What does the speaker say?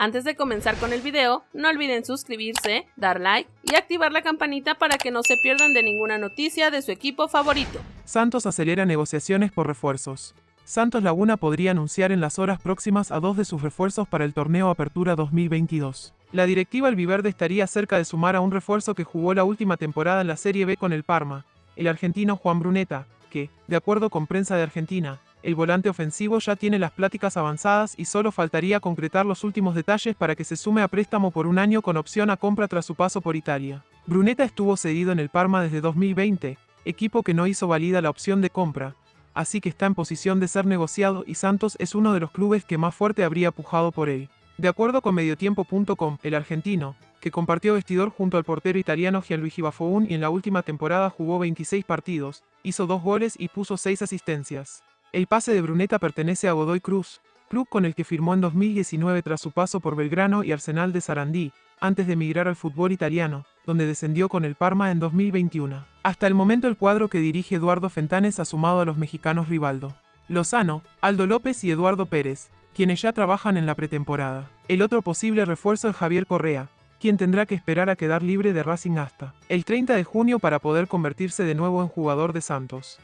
Antes de comenzar con el video, no olviden suscribirse, dar like y activar la campanita para que no se pierdan de ninguna noticia de su equipo favorito. Santos acelera negociaciones por refuerzos. Santos Laguna podría anunciar en las horas próximas a dos de sus refuerzos para el torneo Apertura 2022. La directiva albiverde estaría cerca de sumar a un refuerzo que jugó la última temporada en la Serie B con el Parma, el argentino Juan Bruneta, que, de acuerdo con prensa de Argentina, el volante ofensivo ya tiene las pláticas avanzadas y solo faltaría concretar los últimos detalles para que se sume a préstamo por un año con opción a compra tras su paso por Italia. Bruneta estuvo cedido en el Parma desde 2020, equipo que no hizo válida la opción de compra, así que está en posición de ser negociado y Santos es uno de los clubes que más fuerte habría pujado por él. De acuerdo con Mediotiempo.com, el argentino, que compartió vestidor junto al portero italiano Gianluigi Buffon y en la última temporada jugó 26 partidos, hizo dos goles y puso 6 asistencias. El pase de Bruneta pertenece a Godoy Cruz, club con el que firmó en 2019 tras su paso por Belgrano y Arsenal de Sarandí, antes de emigrar al fútbol italiano, donde descendió con el Parma en 2021. Hasta el momento el cuadro que dirige Eduardo Fentanes ha sumado a los mexicanos Rivaldo, Lozano, Aldo López y Eduardo Pérez, quienes ya trabajan en la pretemporada. El otro posible refuerzo es Javier Correa, quien tendrá que esperar a quedar libre de Racing hasta el 30 de junio para poder convertirse de nuevo en jugador de Santos.